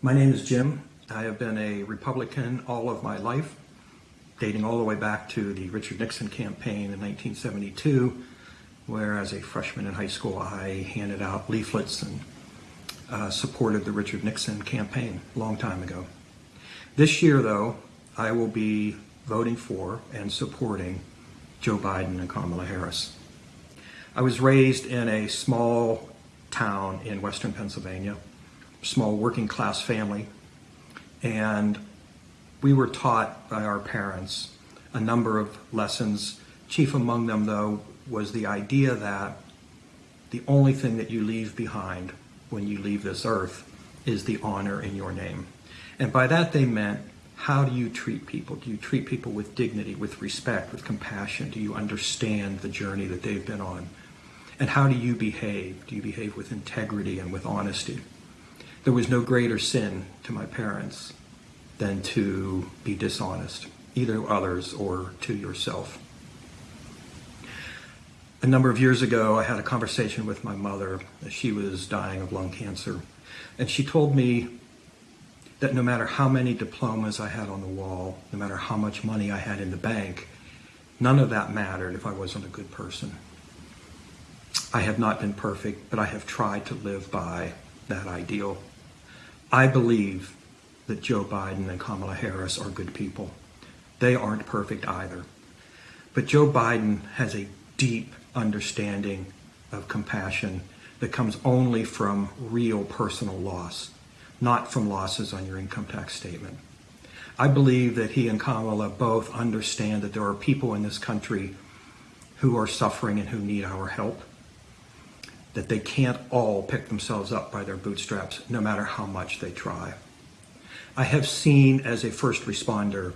My name is Jim. I have been a Republican all of my life, dating all the way back to the Richard Nixon campaign in 1972, where as a freshman in high school I handed out leaflets and uh, supported the Richard Nixon campaign a long time ago. This year, though, I will be voting for and supporting Joe Biden and Kamala Harris. I was raised in a small town in western Pennsylvania small working class family. And we were taught by our parents a number of lessons. Chief among them, though, was the idea that the only thing that you leave behind when you leave this earth is the honor in your name. And by that they meant, how do you treat people? Do you treat people with dignity, with respect, with compassion? Do you understand the journey that they've been on? And how do you behave? Do you behave with integrity and with honesty? There was no greater sin to my parents than to be dishonest, either to others or to yourself. A number of years ago, I had a conversation with my mother. She was dying of lung cancer. And she told me that no matter how many diplomas I had on the wall, no matter how much money I had in the bank, none of that mattered if I wasn't a good person. I have not been perfect, but I have tried to live by that ideal. I believe that Joe Biden and Kamala Harris are good people. They aren't perfect either. But Joe Biden has a deep understanding of compassion that comes only from real personal loss, not from losses on your income tax statement. I believe that he and Kamala both understand that there are people in this country who are suffering and who need our help that they can't all pick themselves up by their bootstraps, no matter how much they try. I have seen as a first responder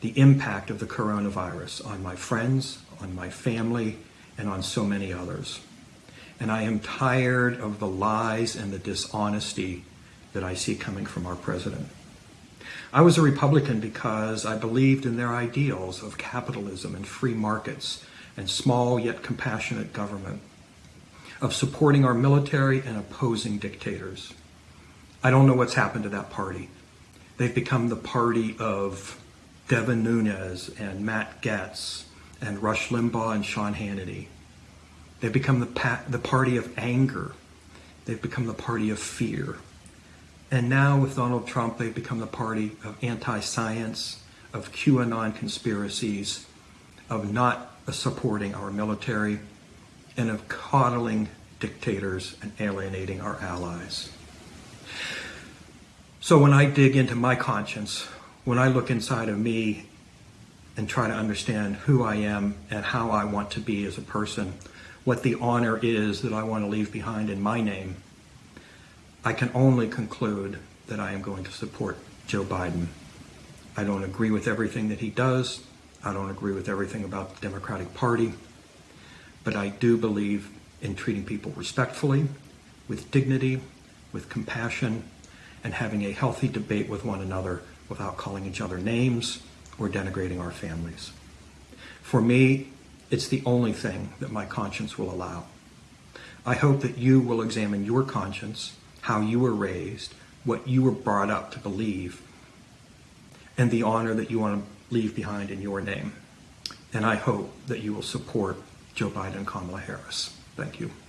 the impact of the coronavirus on my friends, on my family, and on so many others. And I am tired of the lies and the dishonesty that I see coming from our president. I was a Republican because I believed in their ideals of capitalism and free markets and small yet compassionate government of supporting our military and opposing dictators. I don't know what's happened to that party. They've become the party of Devin Nunes and Matt Gaetz and Rush Limbaugh and Sean Hannity. They've become the, the party of anger. They've become the party of fear. And now with Donald Trump, they've become the party of anti-science, of QAnon conspiracies, of not supporting our military, and of coddling dictators and alienating our allies. So when I dig into my conscience, when I look inside of me and try to understand who I am and how I want to be as a person, what the honor is that I want to leave behind in my name, I can only conclude that I am going to support Joe Biden. I don't agree with everything that he does. I don't agree with everything about the Democratic Party but I do believe in treating people respectfully, with dignity, with compassion, and having a healthy debate with one another without calling each other names or denigrating our families. For me, it's the only thing that my conscience will allow. I hope that you will examine your conscience, how you were raised, what you were brought up to believe, and the honor that you want to leave behind in your name. And I hope that you will support Joe Biden and Kamala Harris. Thank you.